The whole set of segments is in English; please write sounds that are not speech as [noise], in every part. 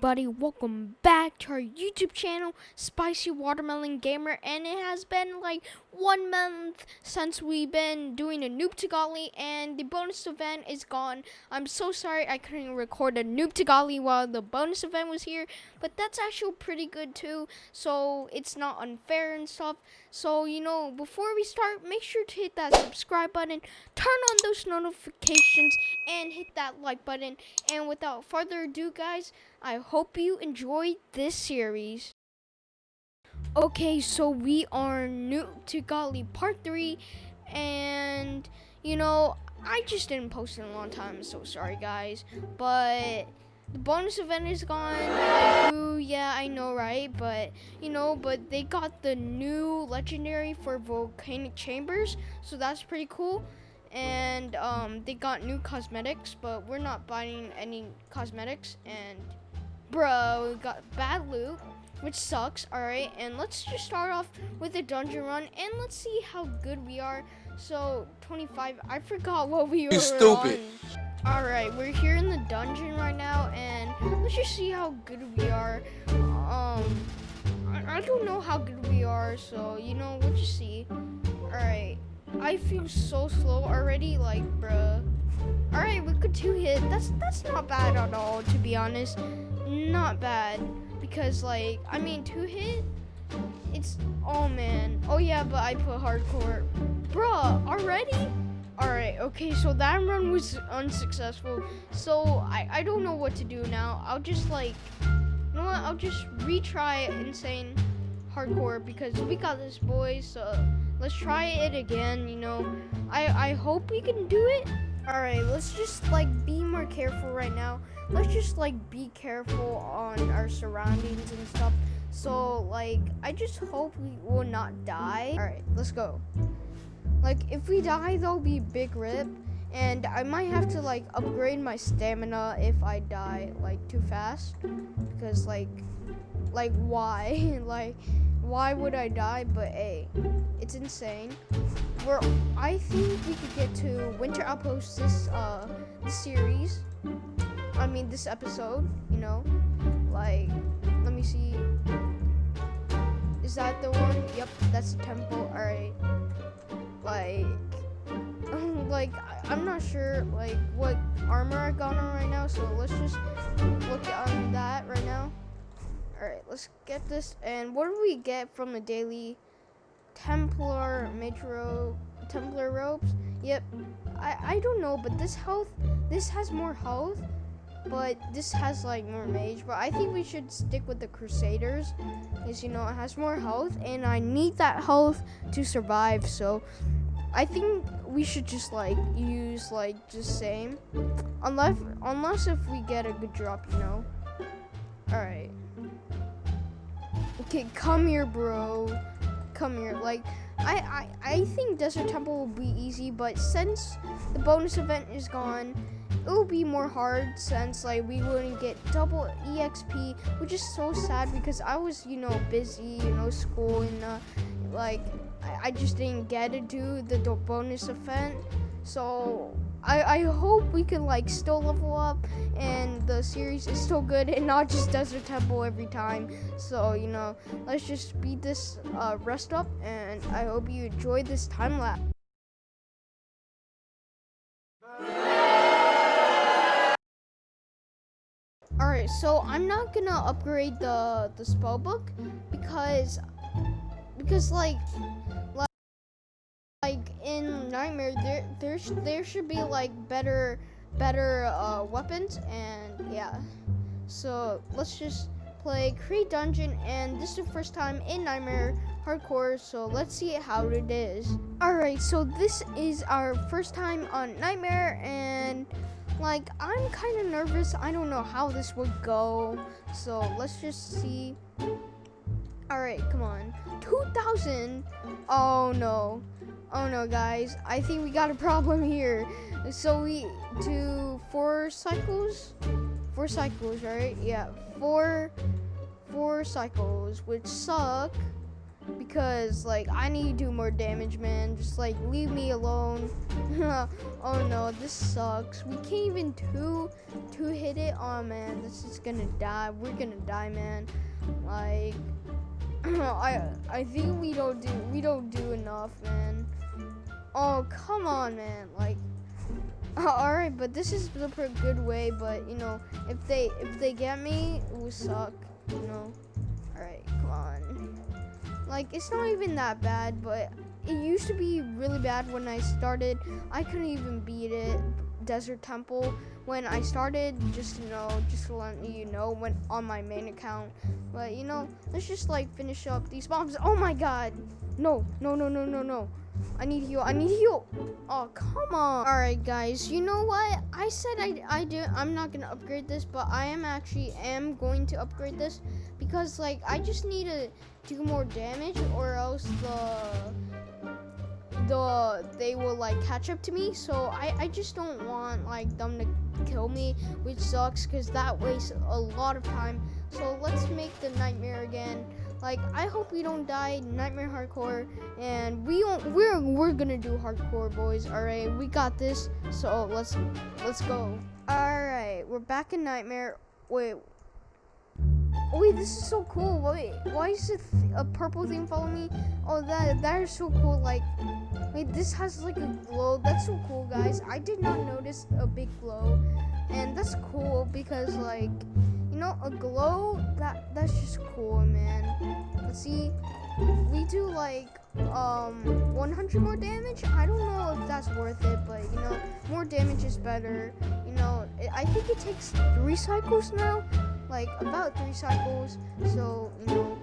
everybody? Welcome back to our YouTube channel, Spicy Watermelon Gamer, and it has been like one month since we've been doing a Noob to Godly, and the bonus event is gone. I'm so sorry I couldn't record a Noob to Godly while the bonus event was here, but that's actually pretty good too, so it's not unfair and stuff. So, you know, before we start, make sure to hit that subscribe button, turn on those notifications, and hit that like button. And without further ado, guys, I hope you enjoyed this series. Okay, so we are new to Godly Part 3, and, you know, I just didn't post in a long time, so sorry, guys. But the bonus event is gone. Ooh, yeah, I know, right? But, you know, but they got the new legendary for volcanic chambers, so that's pretty cool. And um, they got new cosmetics, but we're not buying any cosmetics. And, bro, we got bad loot, which sucks, all right? And let's just start off with a dungeon run, and let's see how good we are. So, 25, I forgot what we were stupid. on. Alright, we're here in the dungeon right now, and let's just see how good we are. Um, I, I don't know how good we are, so, you know, we'll just see. Alright, I feel so slow already, like, bruh. Alright, we could two-hit. That's, that's not bad at all, to be honest. Not bad, because, like, I mean, two-hit? It's, oh, man. Oh, yeah, but I put hardcore. Bruh, already? Alright, okay, so that run was unsuccessful. So I, I don't know what to do now. I'll just like, you know what? I'll just retry Insane Hardcore because we got this, boys. So let's try it again, you know. I, I hope we can do it. Alright, let's just like be more careful right now. Let's just like be careful on our surroundings and stuff. So like, I just hope we will not die. Alright, let's go. Like, if we die, there'll be big rip. And I might have to, like, upgrade my stamina if I die, like, too fast. Because, like, like, why? [laughs] like, why would I die? But, hey, it's insane. We're, I think we could get to Winter Outpost this, uh, this series. I mean, this episode, you know. Like, let me see. Is that the one? Yep, that's the temple. Alright like [laughs] like I'm not sure like what armor I got on right now so let's just look on that right now. All right let's get this and what do we get from the daily Templar Metro Templar robes? Yep I I don't know but this health this has more health but this has like more mage but i think we should stick with the crusaders because you know it has more health and i need that health to survive so i think we should just like use like just same. Unless unless if we get a good drop you know? All right okay come here bro. Come here. Like I, I i think desert temple will be easy but since the bonus event is gone it would be more hard since like we wouldn't get double exp which is so sad because i was you know busy you know school and uh, like I, I just didn't get to do the bonus event. So I, I hope we can like still level up and the series is still good and not just desert temple every time. So you know let's just speed this uh, rest up and i hope you enjoyed this time lapse Alright, so I'm not gonna upgrade the the spell book because because like like like in Nightmare there there sh there should be like better better uh, weapons and yeah. So let's just play Create Dungeon and this is the first time in Nightmare Hardcore so let's see how it is. Alright, so this is our first time on Nightmare and like, I'm kind of nervous. I don't know how this would go. So let's just see. All right, come on. 2,000. Oh, no. Oh, no, guys. I think we got a problem here. So we do four cycles? Four cycles, right? Yeah, four, four cycles, which suck. Because like I need to do more damage, man. Just like leave me alone. [laughs] oh no, this sucks. We can't even two two hit it. Oh man, this is gonna die. We're gonna die, man. Like [clears throat] I I think we don't do we don't do enough, man. Oh come on, man. Like [laughs] all right, but this is the good way. But you know, if they if they get me, it will suck. You know. Like it's not even that bad, but it used to be really bad when I started. I couldn't even beat it. Desert Temple when I started. Just you know, just to let you know, went on my main account. But you know, let's just like finish up these bombs. Oh my God! No, no, no, no, no, no. I need heal. I need heal. Oh, come on. All right, guys. You know what? I said I, I do. I'm not to upgrade this, but I am actually am going to upgrade this because, like, I just need to do more damage or else the the they will like catch up to me. So I, I just don't want like them to kill me which sucks because that wastes a lot of time. So let's make the nightmare again. Like I hope we don't die. Nightmare hardcore. And we don't we're we're gonna do hardcore boys. All right we got this. So let's let's go. All right we're back in nightmare. Wait Oh, wait, this is so cool. Wait, why is it a purple thing following me? Oh, that that is so cool. Like, wait, this has like a glow. That's so cool, guys. I did not notice a big glow, and that's cool because like you know, a glow, that that's just cool, man. Let's see, we do like um 100 more damage. I don't know if that's worth it, but you know, more damage is better. You know, I think it takes three cycles now, like about three cycles. So you know,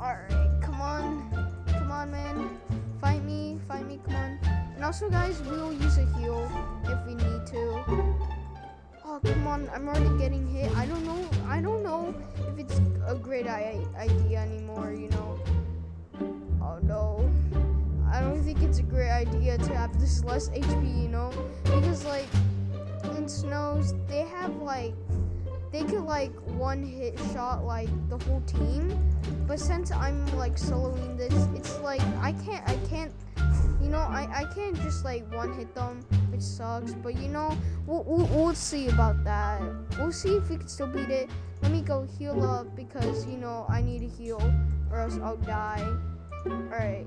all right, come on, come on, man, fight me, fight me, come on. And also, guys, we will use a heal if we need to. Oh, come on. I'm already getting hit. I don't know. I don't know if it's a great idea anymore, you know. Oh, no. I don't think it's a great idea to have this less HP, you know? Because, like, in snows, they have, like, they could, like, one hit shot, like, the whole team. But since I'm, like, soloing this, it's, like, I can't, I can't you know, I, I can't just like one hit them, which sucks. But you know, we'll, we'll, we'll see about that. We'll see if we can still beat it. Let me go heal up because, you know, I need to heal or else I'll die. Alright.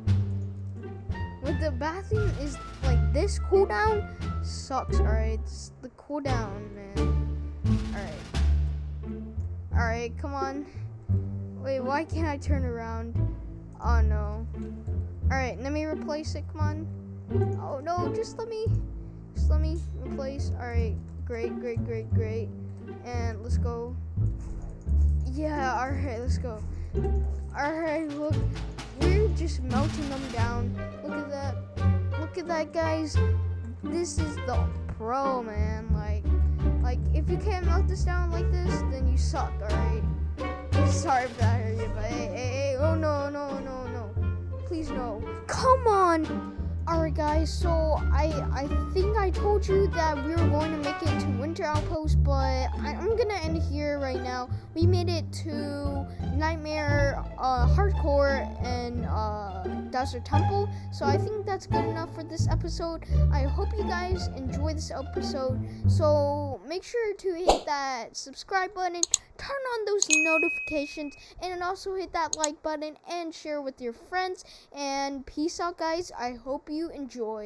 With the bathroom is like this cooldown sucks, alright? it's The cooldown, man. Alright. Alright, come on. Wait, why can't I turn around? Oh no. Alright, let me replace it, come on. Oh no, just let me, just let me replace. Alright, great, great, great, great. And let's go. Yeah, alright, let's go. Alright, look, we're just melting them down. Look at that. Look at that, guys. This is the pro, man. Like, if you can't melt this down like this, then you suck, alright? Sorry if that hurt you, but hey, hey, hey, oh no, no, no, no. Please no. Come on! Alright guys, so I I think I told you that we Winter Outpost, but I, am gonna end here right now. We made it to Nightmare uh, Hardcore and uh, Desert Temple, so I think that's good enough for this episode. I hope you guys enjoy this episode, so make sure to hit that subscribe button, turn on those notifications, and also hit that like button and share with your friends, and peace out guys. I hope you enjoy.